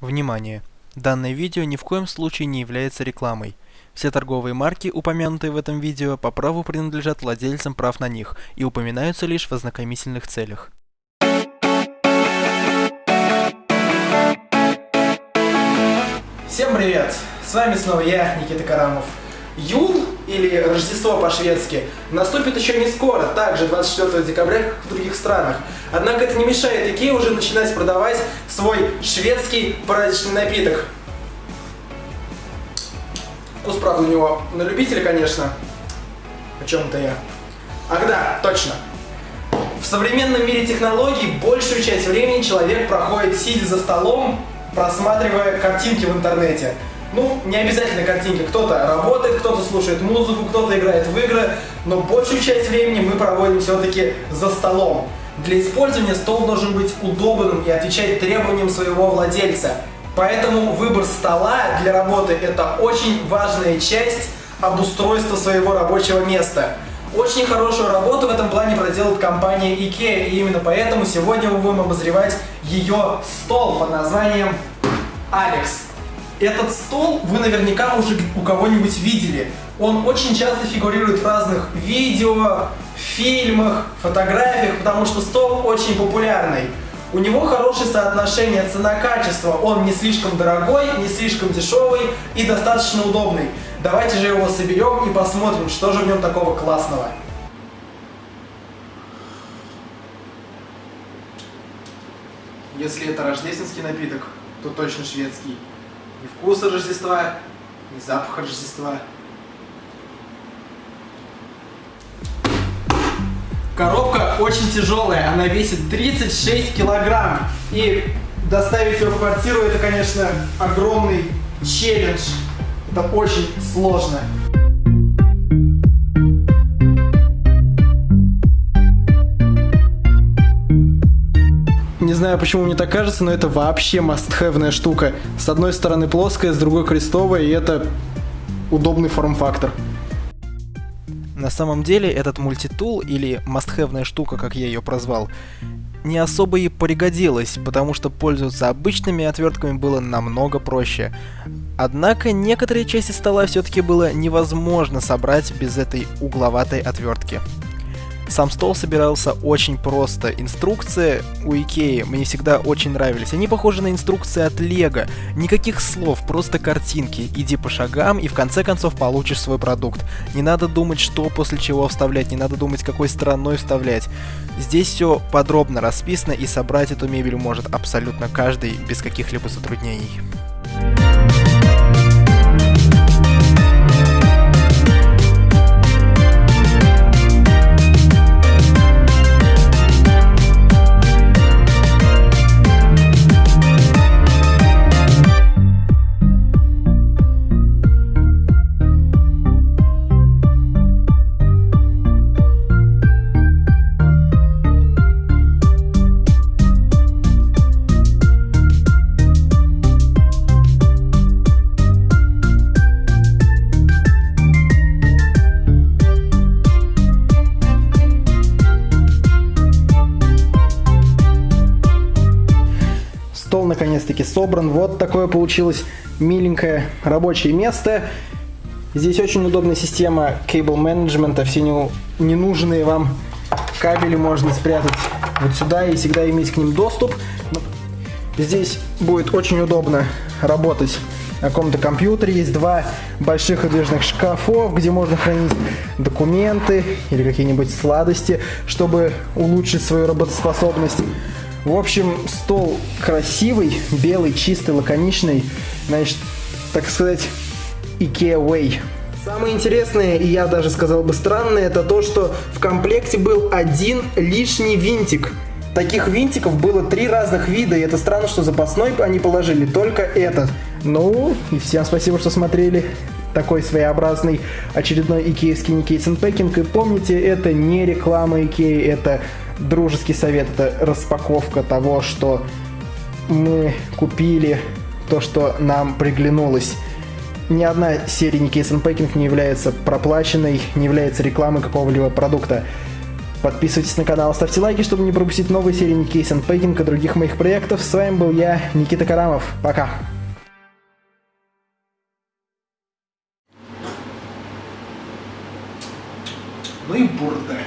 Внимание! Данное видео ни в коем случае не является рекламой. Все торговые марки, упомянутые в этом видео, по праву принадлежат владельцам прав на них и упоминаются лишь в ознакомительных целях. Всем привет! С вами снова я, Никита Карамов. Юл, или Рождество по-шведски, наступит еще не скоро, также 24 декабря, в других странах. Однако это не мешает Икее уже начинать продавать свой шведский праздничный напиток. Вкус, правда, у него на любителя, конечно. О чем-то я. Ах да, точно. В современном мире технологий большую часть времени человек проходит сидя за столом, просматривая картинки в интернете. Ну, не обязательно картинки. Кто-то работает, кто-то слушает музыку, кто-то играет в игры, но большую часть времени мы проводим все-таки за столом. Для использования стол должен быть удобным и отвечать требованиям своего владельца. Поэтому выбор стола для работы – это очень важная часть обустройства своего рабочего места. Очень хорошую работу в этом плане проделает компания IKEA, и именно поэтому сегодня мы будем обозревать ее стол под названием Alex. Этот стол вы наверняка уже у кого-нибудь видели. Он очень часто фигурирует в разных видео, фильмах, фотографиях, потому что стол очень популярный. У него хорошее соотношение цена-качество, он не слишком дорогой, не слишком дешевый и достаточно удобный. Давайте же его соберем и посмотрим, что же в нем такого классного. Если это рождественский напиток, то точно шведский. Ни вкуса Рождества, ни запаха Рождества. Коробка очень тяжелая, она весит 36 килограмм. И доставить ее в квартиру это, конечно, огромный челлендж. Это очень сложно. Знаю, почему мне так кажется, но это вообще must-have штука. С одной стороны плоская, с другой крестовая, и это удобный форм-фактор. На самом деле этот мультитул, или must-have штука, как я ее прозвал, не особо и пригодилась, потому что пользоваться обычными отвертками было намного проще. Однако некоторые части стола все-таки было невозможно собрать без этой угловатой отвертки. Сам стол собирался очень просто. Инструкции у Икеи мне всегда очень нравились. Они похожи на инструкции от Лего. Никаких слов, просто картинки. Иди по шагам и в конце концов получишь свой продукт. Не надо думать, что после чего вставлять, не надо думать, какой стороной вставлять. Здесь все подробно расписано и собрать эту мебель может абсолютно каждый без каких-либо затруднений. Стол наконец-таки собран. Вот такое получилось миленькое рабочее место. Здесь очень удобная система cable менеджмента. Все не, ненужные вам кабели можно спрятать вот сюда и всегда иметь к ним доступ. Здесь будет очень удобно работать на каком-то компьютере. Есть два больших выдвижных шкафов, где можно хранить документы или какие-нибудь сладости, чтобы улучшить свою работоспособность. В общем, стол красивый, белый, чистый, лаконичный. Значит, так сказать, IKEA Way. Самое интересное, и я даже сказал бы странное, это то, что в комплекте был один лишний винтик. Таких винтиков было три разных вида, и это странно, что запасной они положили только этот. Ну, и всем спасибо, что смотрели такой своеобразный очередной икеевский Никейс Unpacking. И помните, это не реклама Икеи, это дружеский совет, это распаковка того, что мы купили, то, что нам приглянулось. Ни одна серия Никейс Unpacking не является проплаченной, не является рекламой какого-либо продукта. Подписывайтесь на канал, ставьте лайки, чтобы не пропустить новые серии Никейс Unpacking и других моих проектов. С вами был я, Никита Карамов. Пока. Ну и бурда.